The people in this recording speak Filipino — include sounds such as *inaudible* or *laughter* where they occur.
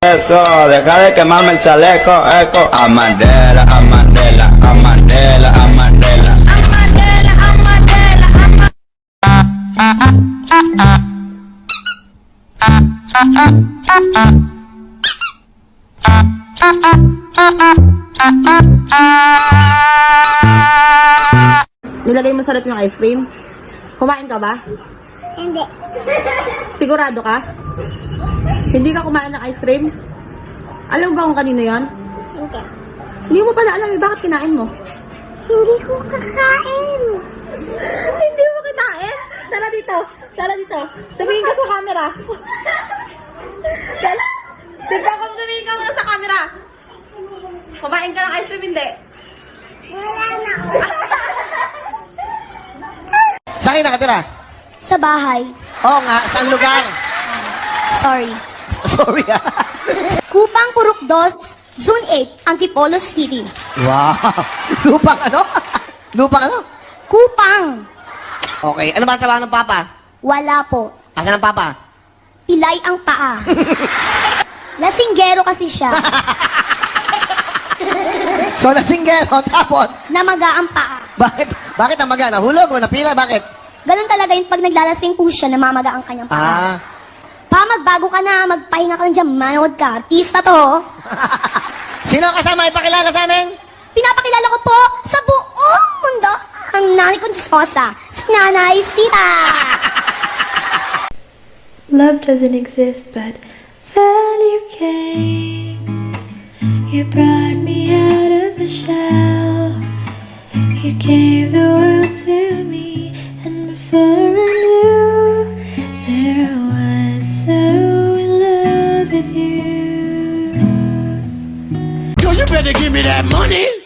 eso? Deja de quemarme el chaleco, eco. Amandela, Amandela, Amandela, Amandela. Nilagay mo sarap yung ice cream? Kumain ka ba? Hindi. Sigurado ka? Hindi ka kumain ng ice cream? Alam ba kung kanino yon? Hindi. Hindi mo pala alam eh, bakit kinain mo? Hindi ko kakain. *laughs* Hindi mo kinain? Tara dito, tara dito. Tumingin ka sa camera. Tara. Diba kung tumingin ka muna sa camera? Kumain ka ng ice cream, hindi? Wala na. Saan kayo nakatira? Sa bahay. Oo nga, saan lugar? Sorry. Sorry ah. Kupang Purok 2, Zone 8, Antipolo City. Wow. Lupang ano? Lupang ano? Kupang. Okay, ano ba ang trabaho ng papa? Wala po. Asan ang papa? Pilay ang paa. *laughs* Lasinggero kasi siya. So, nasinggero, tapos, Namaga ang paa. bakit, bakit namaga? Nahulog o napila? Bakit? Ganun talaga yung pag naglalasing po siya, namamaga ang kanyang Ah, paa. Pa, magbago ka na, magpahinga ka lang dyan, manood ka. Artista to. *laughs* sino ang kasama ipakilala sa amin? Pinapakilala ko po sa buong mundo ang nanay kong disposa, si Nanay Sita. *laughs* Love doesn't exist, but you came. You brought me out of the shell. You gave the world to me, and before I better give me that money.